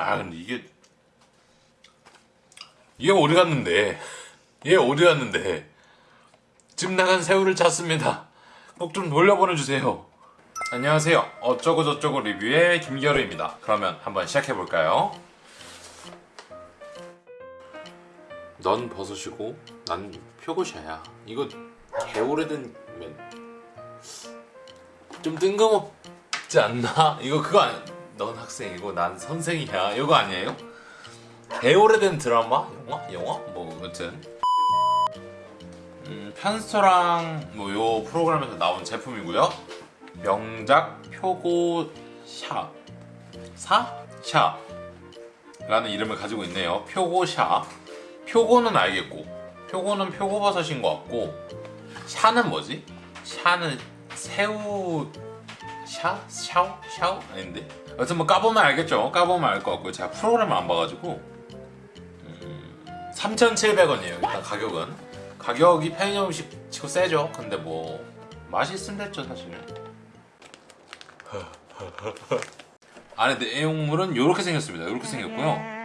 아 근데 이게 이게 어디 갔는데 얘 어디 갔는데 집 나간 새우를 찾습니다. 꼭 좀 돌려보내주세요. 안녕하세요. 어쩌고 저쩌고 리뷰의 김기열입니다. 그러면 한번 시작해볼까요? 넌 버섯이고 난 표고샤야. 이거 개오래된 면... 좀 뜬금없지 않나? 이거 그거 아니... 넌 학생이고 난 선생이야 이거 아니에요? 개오래된 드라마? 영화? 영화? 뭐 아무튼 음, 편스토랑 뭐 요 프로그램에서 나온 제품이고요 명작 표고 샤 사? 샤 라는 이름을 가지고 있네요 표고 샤 표고는 알겠고 표고는 표고버섯인 것 같고 샤는 뭐지? 샤는 새우 샤? 샤오? 샤오? 아닌데 여튼 뭐 까보면 알겠죠 까보면 알 것 같고요 제가 프로그램을 안 봐가지고 음, 3,700원이에요 일단 가격은 가격이 편의점 음식 치고 세죠 근데 뭐 맛이 됐죠 사실은 안에 내용물은 이렇게 생겼습니다 이렇게 생겼고요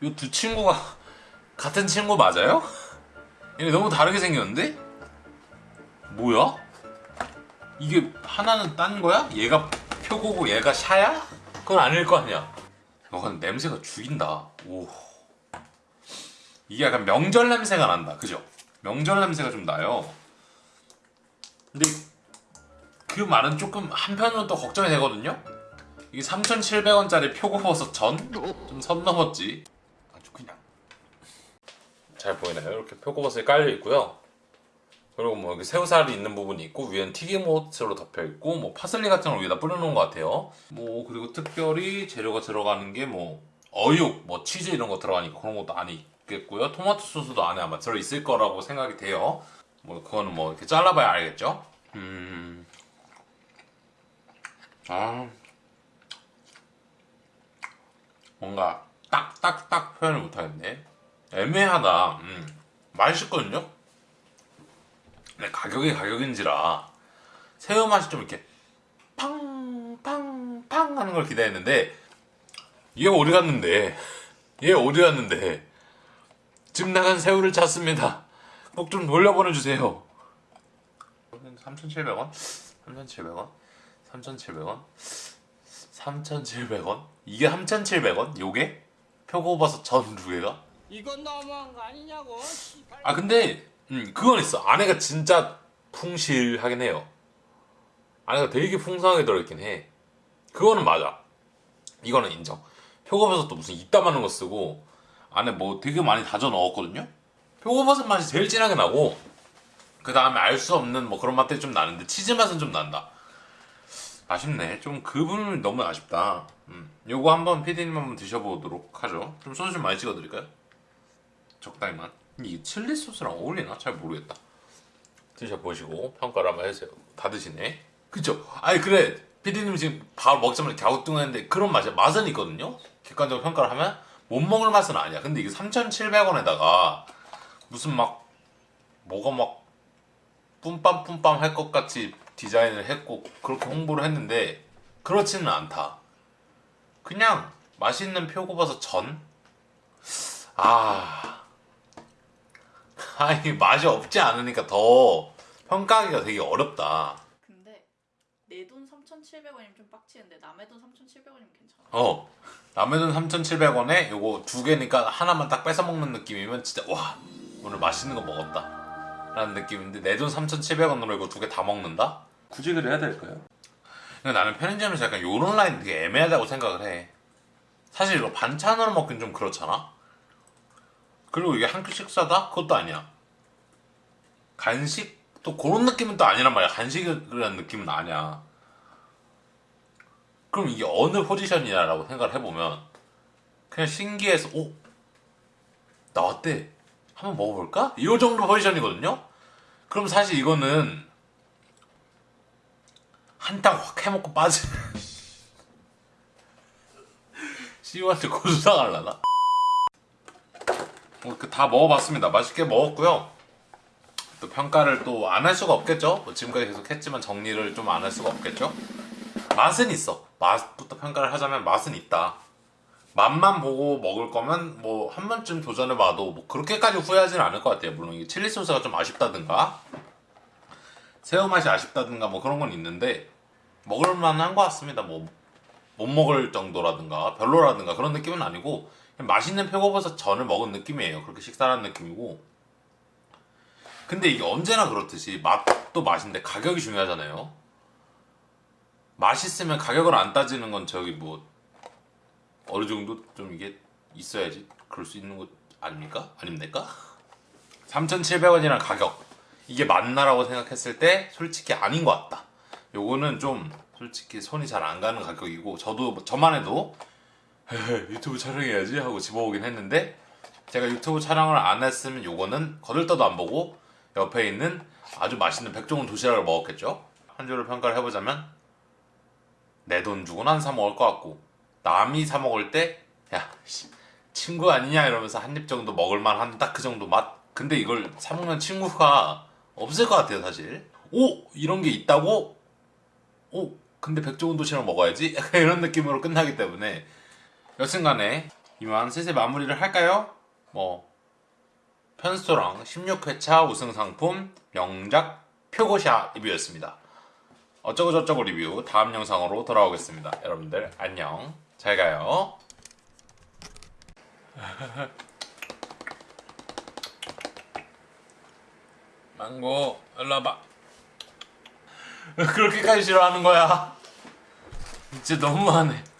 이 두 친구가 같은 친구 맞아요? 얘네 너무 다르게 생겼는데? 뭐야? 이게 하나는 딴 거야? 얘가 표고고 얘가 샤야? 그건 아닐 거 아니야. 어 근데 냄새가 죽인다. 오. 이게 약간 명절 냄새가 난다. 그죠? 명절 냄새가 좀 나요. 근데 그 말은 조금 한편으로 또 걱정이 되거든요? 이게 3,700원짜리 표고버섯 전? 좀 선 넘었지. 아주 그냥. 잘 보이나요? 이렇게 표고버섯이 깔려 있고요 그리고 뭐 여기 새우살이 있는 부분이 있고 위엔 튀김옷으로 덮여 있고 뭐 파슬리 같은 걸 위에다 뿌려놓은 것 같아요. 뭐 그리고 특별히 재료가 들어가는 게 뭐 어육, 뭐 치즈 이런 거 들어가니까 그런 것도 안에 있겠고요. 토마토 소스도 안에 아마 들어있을 거라고 생각이 돼요. 뭐 그거는 뭐 이렇게 잘라봐야 알겠죠? 음... 아... 뭔가 딱딱딱 표현을 못하겠네. 애매하다. 음. 맛있거든요 근데 가격이 가격인지라 새우 맛이 좀 이렇게 팡팡팡 하는 걸 기대했는데 얘 어디 갔는데 얘 어디 갔는데 집 나간 새우를 찾습니다 꼭 좀 돌려보내주세요 3,700원? 3,700원? 3,700원? 3,700원? 이게 3,700원? 요게? 표고버섯 전 두 개가? 이건 너무한 거 아니냐고. 아 근데 음, 그건 있어. 안에가 진짜 풍실하긴 해요. 안에가 되게 풍성하게 들어있긴 해. 그거는 맞아. 이거는 인정. 표고버섯도 무슨 이따만한 거 쓰고 안에 뭐 되게 많이 다져 넣었거든요. 표고버섯 맛이 제일 진하게 나고 그 다음에 알 수 없는 뭐 그런 맛들이 좀 나는데 치즈 맛은 좀 난다. 아쉽네. 좀 그 부분이 너무 아쉽다. 음. 요거 한번 피디님 한번 드셔보도록 하죠. 좀 소스 좀 많이 찍어드릴까요? 적당히만 이게 칠리 소스랑 어울리나? 잘 모르겠다. 드셔보시고 평가를 한번 해주세요. 다 드시네. 그쵸? 아니 그래. 피디님 지금 바로 먹자마자 갸우뚱했는데 그런 맛이야 맛은 있거든요? 객관적으로 평가를 하면 못 먹을 맛은 아니야. 근데 이게 3,700원에다가 무슨 막 뭐가 막 뿜빰뿜빰 할 것 같이 디자인을 했고 그렇게 홍보를 했는데 그렇지는 않다. 그냥 맛있는 표고버섯 전? 아... 아니 맛이 없지 않으니까 더 평가하기가 되게 어렵다 근데 내 돈 3,700원이면 좀 빡치는데 남의 돈 3,700원이면 괜찮아. 어 남의 돈 3,700원에 요거 두 개니까 하나만 딱 뺏어 먹는 느낌이면 진짜 와 오늘 맛있는 거 먹었다 라는 느낌인데 내 돈 3,700원으로 이거 두 개 다 먹는다? 굳이 그래야 될까요? 근데 나는 편의점에서 약간 요런 라인 되게 애매하다고 생각을 해 사실 이거 반찬으로 먹긴 좀 그렇잖아 그리고 이게 한끼 식사다? 그것도 아니야 간식? 또 그런 느낌은 또 아니란 말이야. 간식이라는 느낌은 아니야. 그럼 이게 어느 포지션이냐라고 생각을 해보면 그냥 신기해서 오 나왔대 한번 먹어볼까? 이 정도 포지션이거든요? 그럼 사실 이거는 한탕 확 해먹고 빠지 씨한테 고소당할라나? 어, 그다 먹어봤습니다. 맛있게 먹었고요 또 평가를 또 안 할 수가 없겠죠 뭐 지금까지 계속 했지만 정리를 좀 안 할 수가 없겠죠 맛은 있어 맛부터 평가를 하자면 맛은 있다 맛만 보고 먹을 거면 뭐 한 번쯤 도전해봐도 뭐 그렇게까지 후회하진 않을 것 같아요. 물론 이게 칠리 소스가 좀 아쉽다든가 새우 맛이 아쉽다든가 뭐 그런 건 있는데 먹을만 한 것 같습니다. 뭐 못 먹을 정도라든가 별로라든가 그런 느낌은 아니고 맛있는 표고버섯 전을 먹은 느낌이에요. 그렇게 식사한 느낌이고 근데 이게 언제나 그렇듯이 맛도 맛인데 가격이 중요하잖아요. 맛있으면 가격을 안 따지는 건 저기 뭐 어느 정도 좀 이게 있어야지 그럴 수 있는 것 아닙니까? 아닙니까? 3,700원이란 가격 이게 맞나라고 생각했을 때 솔직히 아닌 것 같다. 요거는 좀 솔직히 손이 잘 안 가는 가격이고 저도 저만 해도 유튜브 촬영해야지 하고 집어오긴 했는데 제가 유튜브 촬영을 안 했으면 요거는 거들떠도 안 보고 옆에 있는 아주 맛있는 백종원 도시락을 먹었겠죠. 한 줄을 평가를 해보자면 내 돈 주고는 안사 먹을 것 같고 남이 사 먹을 때 야 친구 아니냐 이러면서 한 입 정도 먹을만 한 딱 그 정도 맛 근데 이걸 사 먹는 친구가 없을 것 같아요 사실 오 이런 게 있다고 오 근데 백종원 도시락 먹어야지 이런 느낌으로 끝나기 때문에 여튼간에 이만 슬슬 마무리를 할까요? 뭐 편스토랑 16회차 우승 상품 명작 표고샤 리뷰였습니다. 어쩌고 저쩌고 리뷰 다음 영상으로 돌아오겠습니다. 여러분들 안녕 잘 가요. 망고 일로 와봐. 그렇게까지 싫어하는 거야? 진짜 너무하네.